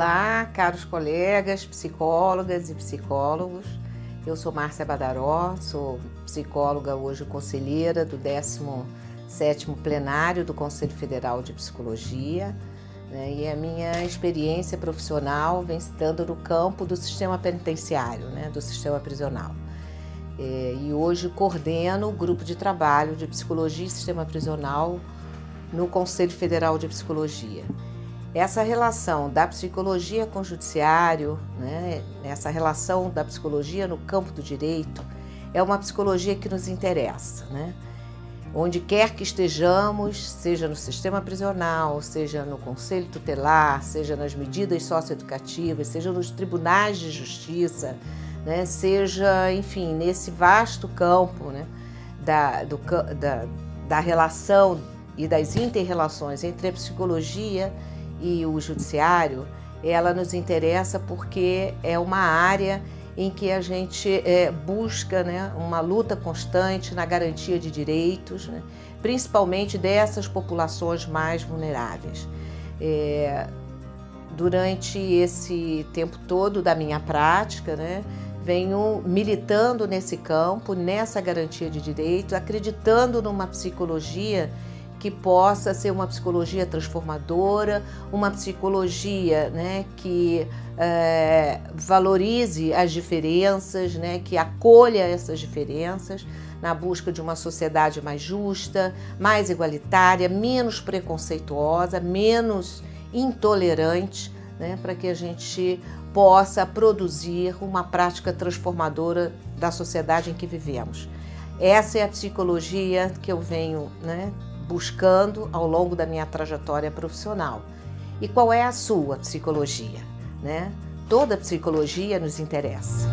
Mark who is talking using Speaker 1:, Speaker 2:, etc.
Speaker 1: Olá, caros colegas, psicólogas e psicólogos. Eu sou Márcia Badaró, sou psicóloga hoje conselheira do 17º plenário do Conselho Federal de Psicologia. Né, e a minha experiência profissional vem se dando no campo do sistema penitenciário, né, do sistema prisional. É, e hoje coordeno o grupo de trabalho de Psicologia e Sistema Prisional no Conselho Federal de Psicologia. Essa relação da psicologia com o judiciário, né, essa relação da psicologia no campo do direito, é uma psicologia que nos interessa. Né? Onde quer que estejamos, seja no sistema prisional, seja no conselho tutelar, seja nas medidas socioeducativas, seja nos tribunais de justiça, né, seja, enfim, nesse vasto campo né, da, do, da, da relação e das interrelações entre a psicologia e o judiciário, ela nos interessa porque é uma área em que a gente é, busca né, uma luta constante na garantia de direitos, né, principalmente dessas populações mais vulneráveis. É, durante esse tempo todo da minha prática, né, venho militando nesse campo, nessa garantia de direitos, acreditando numa psicologia que possa ser uma psicologia transformadora, uma psicologia né, que é, valorize as diferenças, né, que acolha essas diferenças na busca de uma sociedade mais justa, mais igualitária, menos preconceituosa, menos intolerante, né, para que a gente possa produzir uma prática transformadora da sociedade em que vivemos. Essa é a psicologia que eu venho né, buscando ao longo da minha trajetória profissional. E qual é a sua psicologia? Né? Toda psicologia nos interessa.